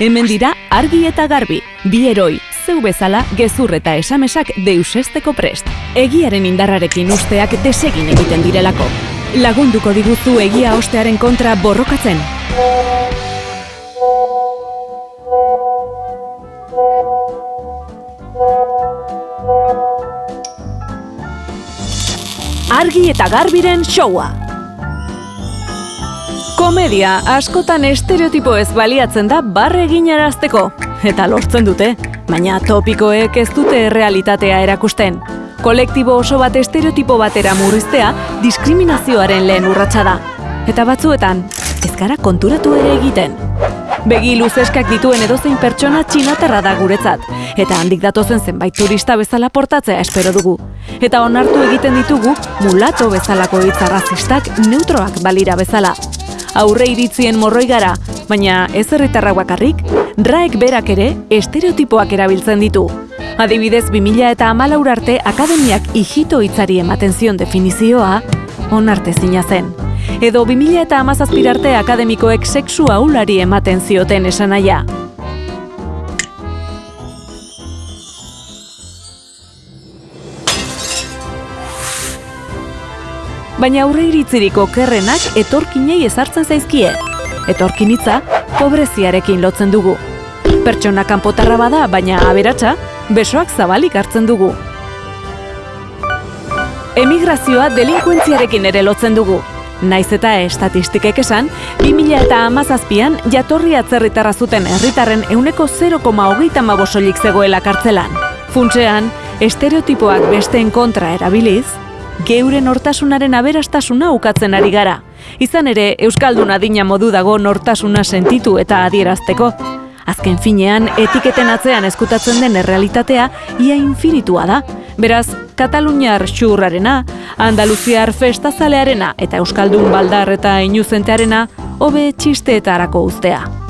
Hemen dira argi eta garbi, bi eroi, zeu bezala gezur eta esamesak deusesteko prest. Egiaren indarrarekin usteak desegin egiten direlako. Lagunduko diguzu egia ostearen kontra borrokatzen. Argi eta garbiren showa. Komedia askotan estereotipo ez baliatzen da barre eginarazteko. Eta lortzen dute, baina topikoek ez dute realitatea erakusten. Kolektibo oso bat estereotipo batera murriztea diskriminazioaren lehen urratsa da. Eta batzuetan, ez gara konturatu ere egiten. Begi luzeskak dituen edozein pertsona txinatarra da guretzat, eta handik datozen zenbait turista bezala portatzea espero dugu. Eta onartu egiten ditugu mulato bezalako hitza razistak neutroak balira bezala. Aurre iritzien morroi gara, baina ez herritarra bakarrik, raek berak ere estereotipoak erabiltzen ditu. Adibidez, 2000 eta amalaur arte akademiak hijito hitzari ematen zion definizioa, onarte zina zen. Edo 2000 eta amazazpirarte akademikoek sexu aulari ematen zioten esanaia. Baina aurre iritziriko kerrenak etorkinei ezartzen zaizkie. Etorkinitza, pobreziarekin lotzen dugu. Pertsona kanpotarra bada, baina aberatsa, besoak zabalik hartzen dugu. Emigrazioa delinkuentziarekin ere lotzen dugu. Naiz eta estatistikek esan, 2000 eta amazazpian jatorri atzerritarra zuten herritarren euneko 0,hogeita mabosolik zegoela kartzelan. Funtsean, estereotipoak besteen kontra erabiliz, geure nortasunaren aberastasuna ukatzen ari gara. Izan ere, Euskaldun adina modu dago nortasuna sentitu eta adierazteko. Azken finean, etiketen atzean eskutatzen den errealitatea ia infinitua da. Beraz, Kataluniar xurrarena, Andaluziar festazalearena eta Euskaldun baldar eta inuzentearena hobe txisteetarako uztea.